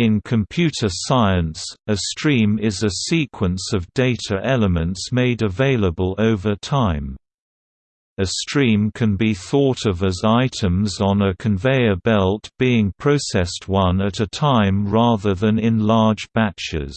In computer science, a stream is a sequence of data elements made available over time. A stream can be thought of as items on a conveyor belt being processed one at a time rather than in large batches.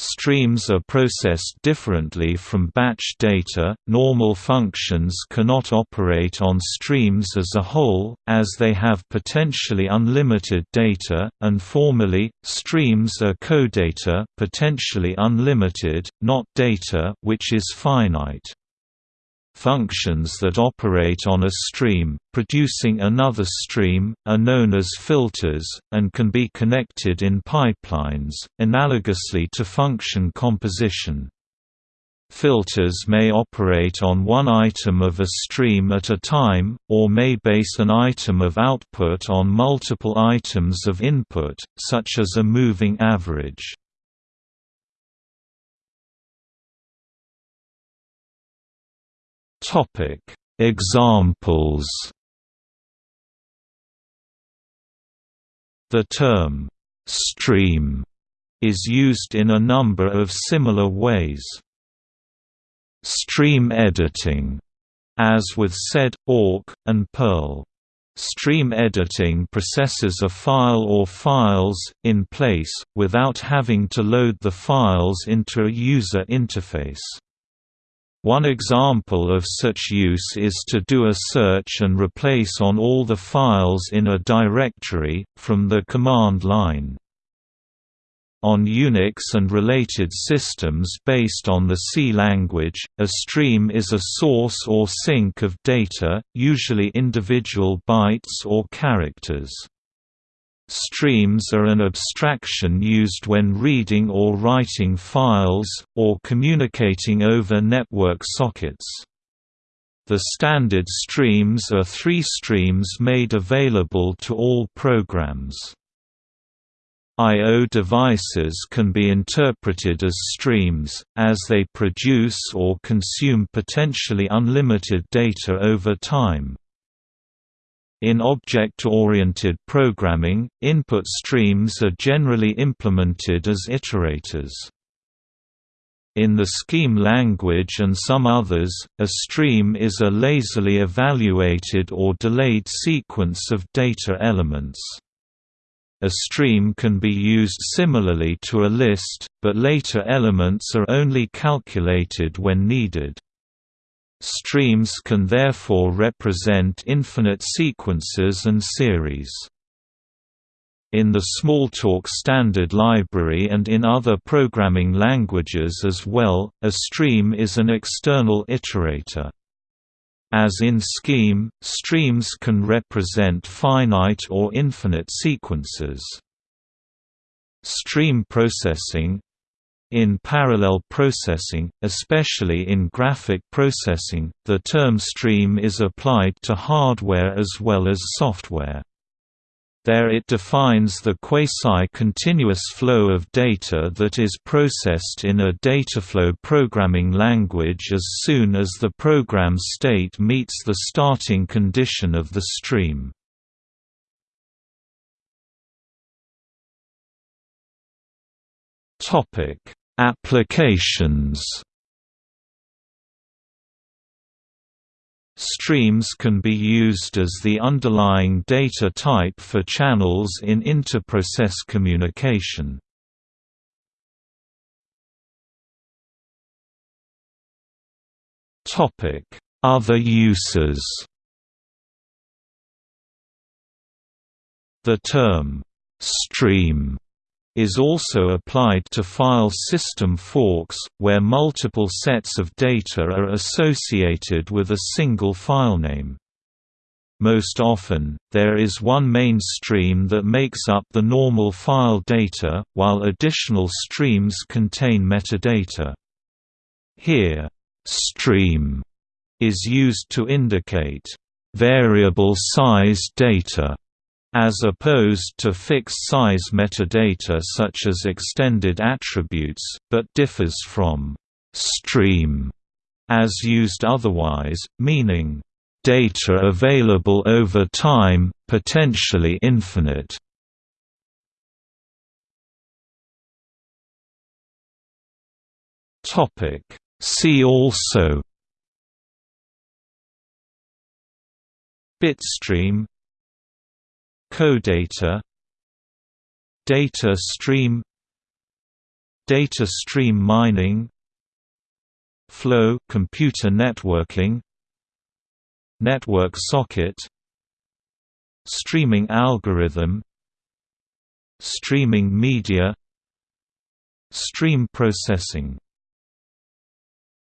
Streams are processed differently from batch data. Normal functions cannot operate on streams as a whole, as they have potentially unlimited data, and formally, streams are codata, potentially unlimited, not data, which is finite. Functions that operate on a stream, producing another stream, are known as filters, and can be connected in pipelines, analogously to function composition. Filters may operate on one item of a stream at a time, or may base an item of output on multiple items of input, such as a moving average. Examples. The term stream is used in a number of similar ways. Stream editing, as with SED, awk, and Perl. Stream editing processes a file or files, in place, without having to load the files into a user interface. One example of such use is to do a search and replace on all the files in a directory, from the command line. On Unix and related systems based on the C language, a stream is a source or sink of data, usually individual bytes or characters. Streams are an abstraction used when reading or writing files, or communicating over network sockets. The standard streams are three streams made available to all programs. I.O. devices can be interpreted as streams, as they produce or consume potentially unlimited data over time. In object-oriented programming, input streams are generally implemented as iterators. In the Scheme language and some others, a stream is a lazily evaluated or delayed sequence of data elements. A stream can be used similarly to a list, but later elements are only calculated when needed. Streams can therefore represent infinite sequences and series. In the Smalltalk standard library and in other programming languages as well, a stream is an external iterator. As in Scheme, streams can represent finite or infinite sequences. Stream processing, in parallel processing, especially in graphic processing, the term stream is applied to hardware as well as software. There it defines the quasi-continuous flow of data that is processed in a dataflow programming language as soon as the program state meets the starting condition of the stream. Topic: Applications. Streams can be used as the underlying data type for channels in inter-process communication. Topic: Other uses. The term stream is also applied to file system forks, where multiple sets of data are associated with a single filename. Most often, there is one main stream that makes up the normal file data, while additional streams contain metadata. Here, stream is used to indicate variable size data as opposed to fixed-size metadata such as extended attributes, but differs from «stream» as used otherwise, meaning «data available over time, potentially infinite». See also Bitstream Codata Data stream Data stream mining Flow computer networking Network socket Streaming algorithm Streaming media Stream processing